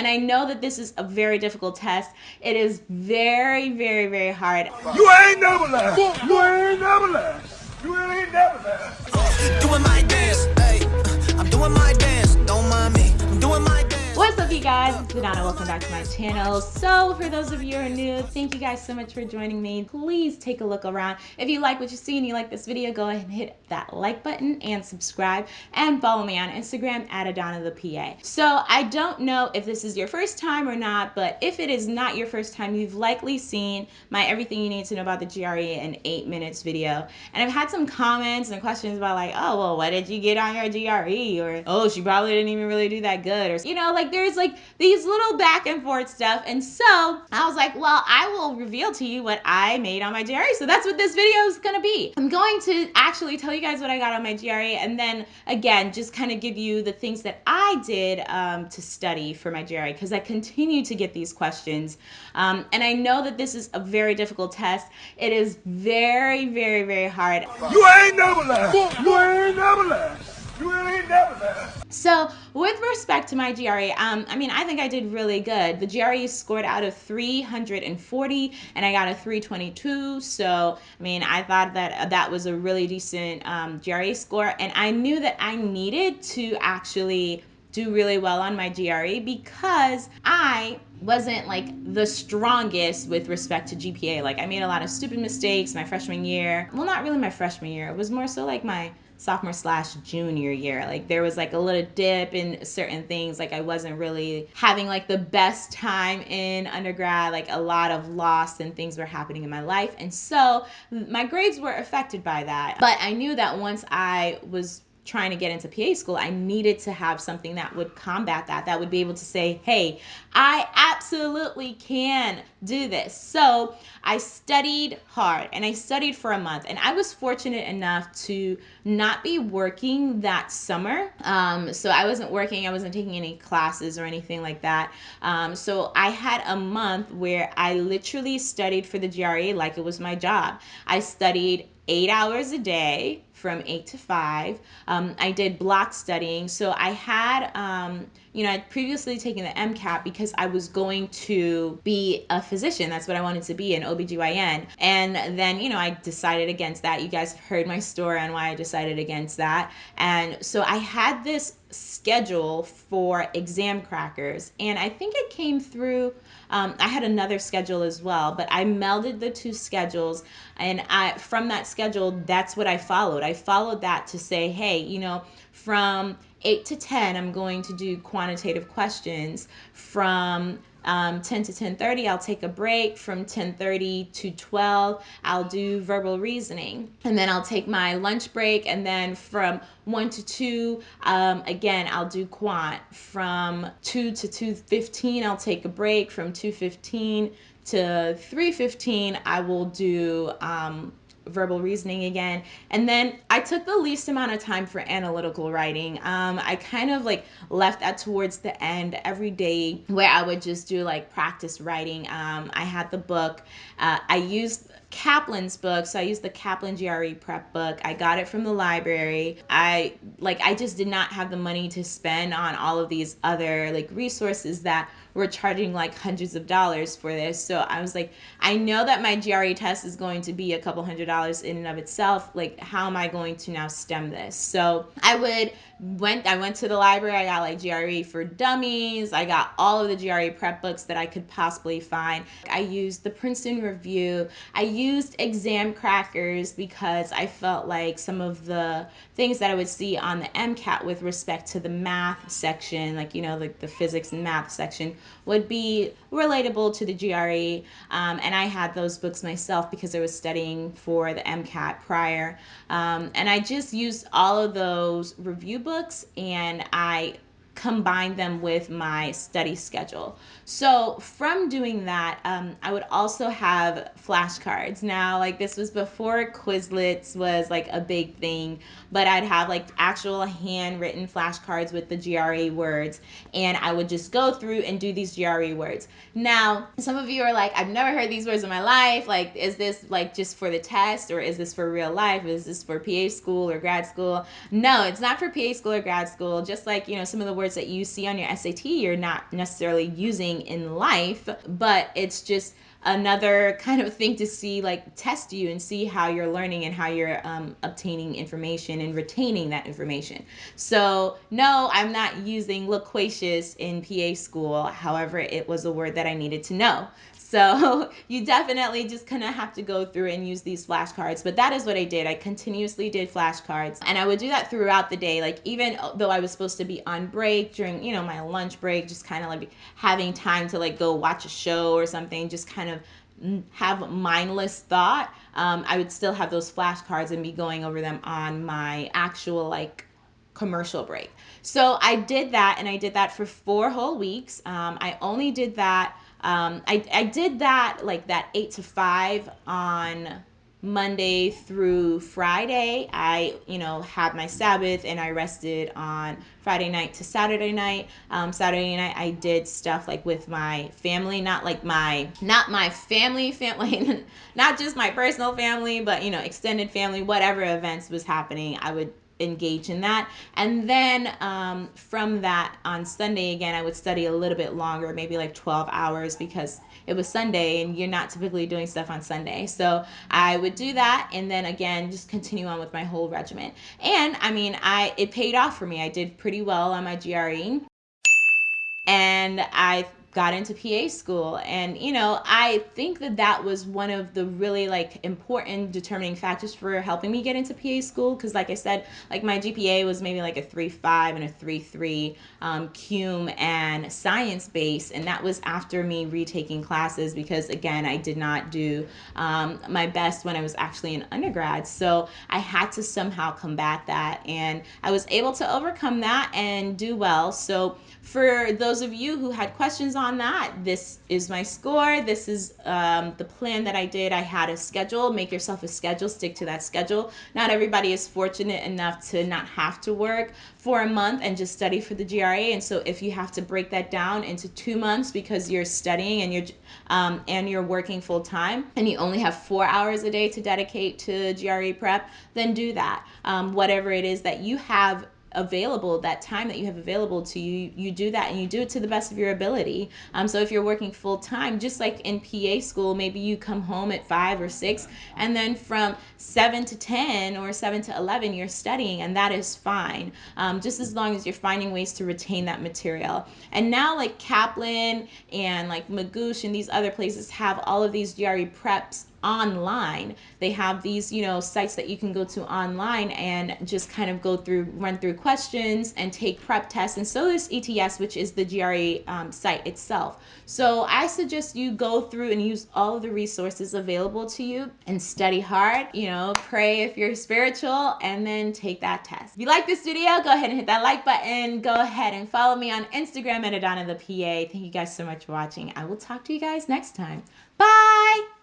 and I know that this is a very difficult test. It is very, very, very hard. You ain't never lied. You ain't never lied. You ain't never lied. Doing my dance, hey. I'm doing my dance, don't mind me. I'm doing my dance. What's up you guys? It's Adana. Welcome back to my channel. So for those of you who are new, thank you guys so much for joining me. Please take a look around. If you like what you see and you like this video, go ahead and hit that like button and subscribe and follow me on Instagram at Adana the PA. So I don't know if this is your first time or not, but if it is not your first time, you've likely seen my Everything You Need to Know About the GRE in 8 Minutes video. And I've had some comments and questions about like, oh, well, what did you get on your GRE? Or, oh, she probably didn't even really do that good. Or, you know, like there's like these little back and forth stuff. And so I was like, well, I will reveal to you what I made on my GRE. So that's what this video is going to be. I'm going to actually tell you guys what I got on my GRE. And then again, just kind of give you the things that I did um, to study for my GRE because I continue to get these questions. Um, and I know that this is a very difficult test. It is very, very, very hard. You ain't never lied. You ain't never lied. You ain't never lied. So with respect to my GRE, um, I mean, I think I did really good. The GRE scored out of 340 and I got a 322. So, I mean, I thought that that was a really decent um, GRE score. And I knew that I needed to actually do really well on my GRE because I wasn't like the strongest with respect to GPA. Like I made a lot of stupid mistakes my freshman year. Well, not really my freshman year. It was more so like my sophomore slash junior year. Like there was like a little dip in certain things. Like I wasn't really having like the best time in undergrad. Like a lot of loss and things were happening in my life. And so my grades were affected by that. But I knew that once I was trying to get into PA school, I needed to have something that would combat that, that would be able to say, hey, I absolutely can do this. So I studied hard and I studied for a month and I was fortunate enough to not be working that summer. Um, so I wasn't working, I wasn't taking any classes or anything like that. Um, so I had a month where I literally studied for the GRE like it was my job. I studied eight hours a day from eight to five. Um, I did block studying. So I had, um, you know, I'd previously taken the MCAT because I was going to be a physician. That's what I wanted to be, an OBGYN. And then, you know, I decided against that. You guys heard my story on why I decided against that. And so I had this schedule for Examkrackers. And I think it came through um, I had another schedule as well, but I melded the two schedules. And I, from that schedule, that's what I followed. I followed that to say, hey, you know, from 8 to 10, I'm going to do quantitative questions. From um, 10 to 10.30, I'll take a break. From 10.30 to 12, I'll do verbal reasoning. And then I'll take my lunch break. And then from 1 to 2, um, again, I'll do quant. From 2 to 2.15, I'll take a break. From 2.15 to 3.15, I will do um, verbal reasoning again. And then I took the least amount of time for analytical writing. Um, I kind of like left that towards the end every day where I would just do like practice writing. Um, I had the book. Uh, I used Kaplan's book. So I used the Kaplan GRE prep book. I got it from the library. I like I just did not have the money to spend on all of these other like resources that were charging like hundreds of dollars for this. So I was like, I know that my GRE test is going to be a couple hundred dollars in and of itself. Like, how am I going to now stem this? So I would went I went to the library. I got like GRE for dummies. I got all of the GRE prep books that I could possibly find. I used the Princeton Review. I used Examkrackers because I felt like some of the things that I would see on the MCAT with respect to the math section, like you know, like the physics and math section, would be relatable to the GRE. Um, and I had those books myself because I was studying for the MCAT prior. Um, and I just used all of those review books and I combine them with my study schedule. So from doing that, um, I would also have flashcards. Now, like this was before Quizlets was like a big thing, but I'd have like actual handwritten flashcards with the GRE words, and I would just go through and do these GRE words. Now, some of you are like, I've never heard these words in my life. Like, is this like just for the test, or is this for real life? Is this for PA school or grad school? No, it's not for PA school or grad school. Just like you know, some of the words words that you see on your SAT, you're not necessarily using in life, but it's just another kind of thing to see like test you and see how you're learning and how you're um, obtaining information and retaining that information. So no i'm not using loquacious in pa school however it was a word that i needed to know so you definitely just kind of have to go through and use these flashcards. But that is what I did. I continuously did flashcards and I would do that throughout the day. Like even though I was supposed to be on break during, you know, my lunch break, just kind of like having time to like go watch a show or something, just kind of have mindless thought, um, I would still have those flashcards and be going over them on my actual like commercial break. So I did that and I did that for four whole weeks. Um, I only did that um, I, I did that like that eight to five on Monday through Friday. I, you know, had my Sabbath and I rested on Friday night to Saturday night. Um, Saturday night I did stuff like with my family, not like my, not my family, family, not just my personal family, but you know, extended family, whatever events was happening, I would engage in that. And then um, from that on Sunday again, I would study a little bit longer, maybe like 12 hours because it was Sunday and you're not typically doing stuff on Sunday. So I would do that and then again just continue on with my whole regiment. And I mean, I it paid off for me. I did pretty well on my GRE. And I got into PA school. And you know I think that that was one of the really like important determining factors for helping me get into PA school. Because like I said like my GPA was maybe like a three five and a 3.3 um, cum and science base. And that was after me retaking classes because again I did not do um, my best when I was actually an undergrad. So I had to somehow combat that. And I was able to overcome that and do well. So for those of you who had questions on that, this is my score. This is um, the plan that I did. I had a schedule. Make yourself a schedule. Stick to that schedule. Not everybody is fortunate enough to not have to work for a month and just study for the GRE. And so if you have to break that down into two months because you're studying and you're um, and you're working full time and you only have four hours a day to dedicate to GRE prep, then do that. Um, whatever it is that you have available that time that you have available to you you do that and you do it to the best of your ability. Um, so if you're working full time just like in pa school maybe you come home at five or six and then from seven to ten or seven to 11 you're studying and that is fine. Um, just as long as you're finding ways to retain that material. And now like kaplan and like magoosh and these other places have all of these gre preps online. They have these, you know, sites that you can go to online and just kind of go through, run through questions and take prep tests. And so is ETS, which is the GRE um, site itself. So I suggest you go through and use all of the resources available to you and study hard, you know, pray if you're spiritual, and then take that test. If you like this video, go ahead and hit that like button. Go ahead and follow me on Instagram at Adana the PA. Thank you guys so much for watching. I will talk to you guys next time. Bye!